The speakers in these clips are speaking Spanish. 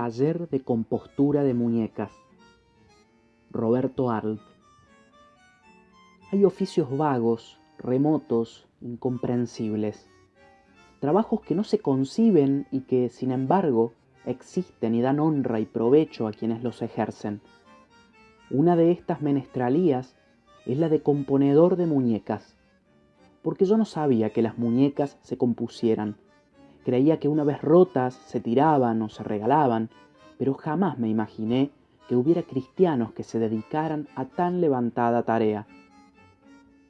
Taller de compostura de muñecas. Roberto Arlt. Hay oficios vagos, remotos, incomprensibles. Trabajos que no se conciben y que, sin embargo, existen y dan honra y provecho a quienes los ejercen. Una de estas menestralías es la de componedor de muñecas, porque yo no sabía que las muñecas se compusieran Creía que una vez rotas se tiraban o se regalaban, pero jamás me imaginé que hubiera cristianos que se dedicaran a tan levantada tarea.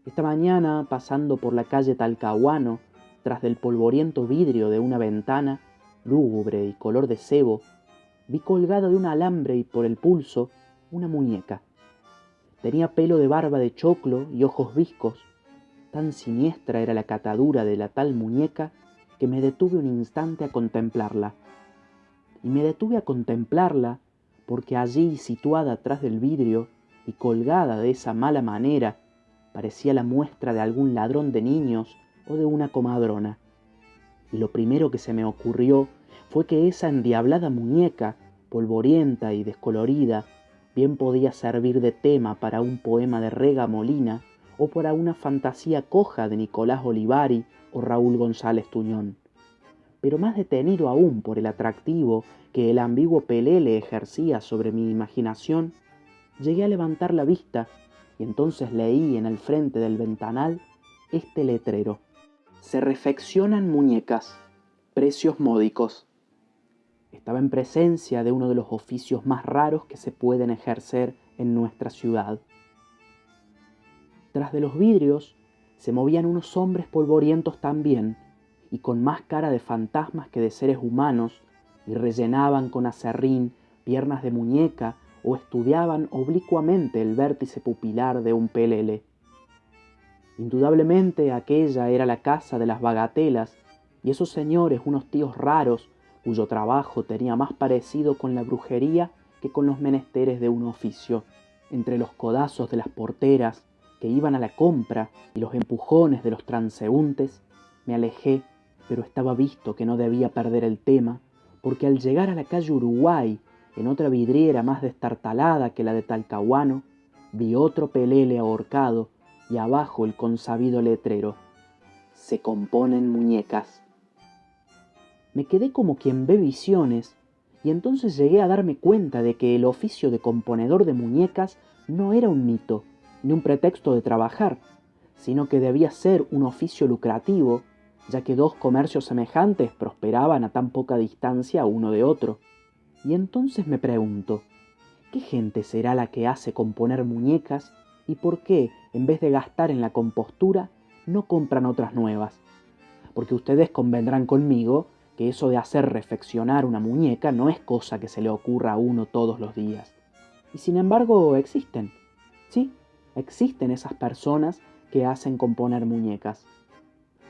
Esta mañana, pasando por la calle Talcahuano, tras del polvoriento vidrio de una ventana, lúgubre y color de cebo, vi colgada de un alambre y por el pulso una muñeca. Tenía pelo de barba de choclo y ojos viscos. Tan siniestra era la catadura de la tal muñeca que me detuve un instante a contemplarla. Y me detuve a contemplarla porque allí, situada atrás del vidrio y colgada de esa mala manera, parecía la muestra de algún ladrón de niños o de una comadrona. Y lo primero que se me ocurrió fue que esa endiablada muñeca, polvorienta y descolorida, bien podía servir de tema para un poema de Rega Molina o para una fantasía coja de Nicolás Olivari o Raúl González Tuñón. Pero más detenido aún por el atractivo que el ambiguo Pelé ejercía sobre mi imaginación, llegué a levantar la vista y entonces leí en el frente del ventanal este letrero. Se refeccionan muñecas, precios módicos. Estaba en presencia de uno de los oficios más raros que se pueden ejercer en nuestra ciudad. Tras de los vidrios se movían unos hombres polvorientos también, y con más cara de fantasmas que de seres humanos, y rellenaban con acerrín piernas de muñeca o estudiaban oblicuamente el vértice pupilar de un pelele. Indudablemente aquella era la casa de las bagatelas, y esos señores unos tíos raros cuyo trabajo tenía más parecido con la brujería que con los menesteres de un oficio. Entre los codazos de las porteras, que iban a la compra y los empujones de los transeúntes, me alejé, pero estaba visto que no debía perder el tema, porque al llegar a la calle Uruguay, en otra vidriera más destartalada que la de Talcahuano, vi otro pelele ahorcado y abajo el consabido letrero. Se componen muñecas. Me quedé como quien ve visiones, y entonces llegué a darme cuenta de que el oficio de componedor de muñecas no era un mito, ni un pretexto de trabajar, sino que debía ser un oficio lucrativo, ya que dos comercios semejantes prosperaban a tan poca distancia uno de otro. Y entonces me pregunto, ¿qué gente será la que hace componer muñecas y por qué, en vez de gastar en la compostura, no compran otras nuevas? Porque ustedes convendrán conmigo que eso de hacer reflexionar una muñeca no es cosa que se le ocurra a uno todos los días. Y sin embargo existen. Sí, existen esas personas que hacen componer muñecas.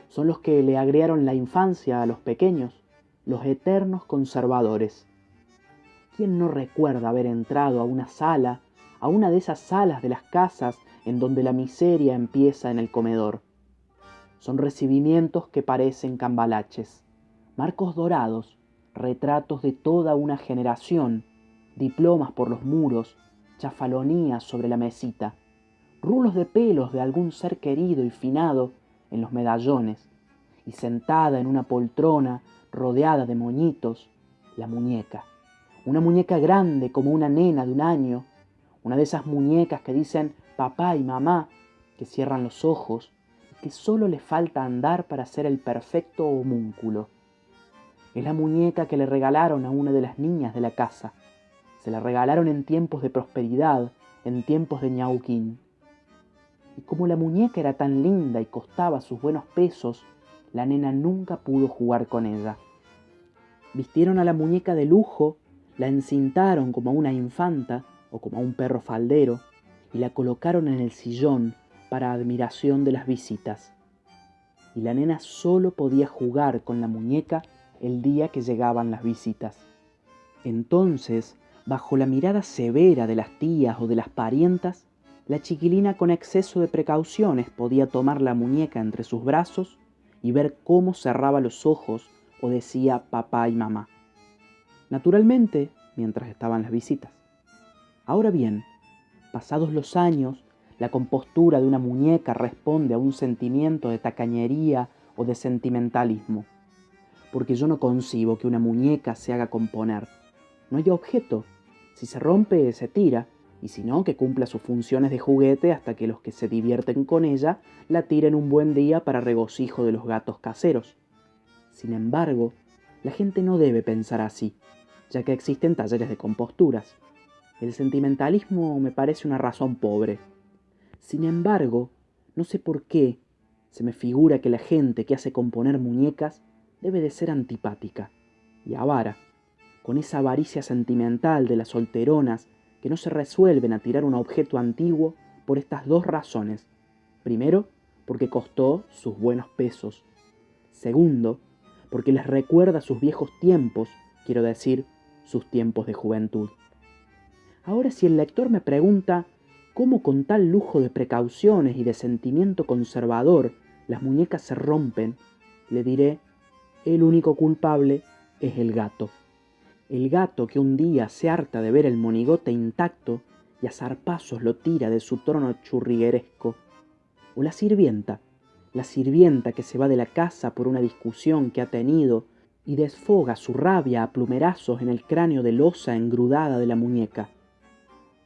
Son los que le agregaron la infancia a los pequeños, los eternos conservadores. ¿Quién no recuerda haber entrado a una sala, a una de esas salas de las casas en donde la miseria empieza en el comedor? Son recibimientos que parecen cambalaches, marcos dorados, retratos de toda una generación, diplomas por los muros, chafalonías sobre la mesita rulos de pelos de algún ser querido y finado en los medallones, y sentada en una poltrona rodeada de moñitos, la muñeca. Una muñeca grande como una nena de un año, una de esas muñecas que dicen papá y mamá, que cierran los ojos y que solo le falta andar para ser el perfecto homúnculo. Es la muñeca que le regalaron a una de las niñas de la casa. Se la regalaron en tiempos de prosperidad, en tiempos de ñauquín. Y como la muñeca era tan linda y costaba sus buenos pesos, la nena nunca pudo jugar con ella. Vistieron a la muñeca de lujo, la encintaron como a una infanta o como a un perro faldero y la colocaron en el sillón para admiración de las visitas. Y la nena solo podía jugar con la muñeca el día que llegaban las visitas. Entonces, bajo la mirada severa de las tías o de las parientas, la chiquilina con exceso de precauciones podía tomar la muñeca entre sus brazos y ver cómo cerraba los ojos o decía papá y mamá. Naturalmente, mientras estaban las visitas. Ahora bien, pasados los años, la compostura de una muñeca responde a un sentimiento de tacañería o de sentimentalismo, porque yo no concibo que una muñeca se haga componer. No hay objeto. Si se rompe, se tira, y si no, que cumpla sus funciones de juguete hasta que los que se divierten con ella la tiren un buen día para regocijo de los gatos caseros. Sin embargo, la gente no debe pensar así, ya que existen talleres de composturas. El sentimentalismo me parece una razón pobre. Sin embargo, no sé por qué, se me figura que la gente que hace componer muñecas debe de ser antipática y avara, con esa avaricia sentimental de las solteronas que no se resuelven a tirar un objeto antiguo por estas dos razones. Primero, porque costó sus buenos pesos. Segundo, porque les recuerda sus viejos tiempos, quiero decir, sus tiempos de juventud. Ahora si el lector me pregunta cómo con tal lujo de precauciones y de sentimiento conservador las muñecas se rompen, le diré, el único culpable es el gato. El gato que un día se harta de ver el monigote intacto y a zarpazos lo tira de su trono churrigueresco. O la sirvienta, la sirvienta que se va de la casa por una discusión que ha tenido y desfoga su rabia a plumerazos en el cráneo de losa engrudada de la muñeca.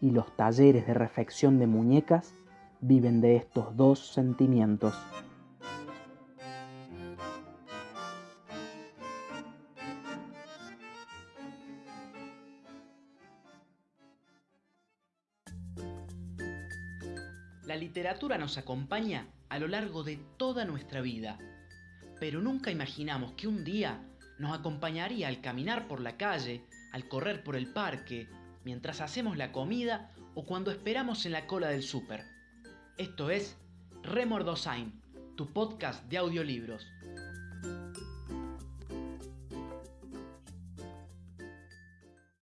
Y los talleres de refección de muñecas viven de estos dos sentimientos. La literatura nos acompaña a lo largo de toda nuestra vida, pero nunca imaginamos que un día nos acompañaría al caminar por la calle, al correr por el parque, mientras hacemos la comida o cuando esperamos en la cola del súper. Esto es Remordosain, tu podcast de audiolibros.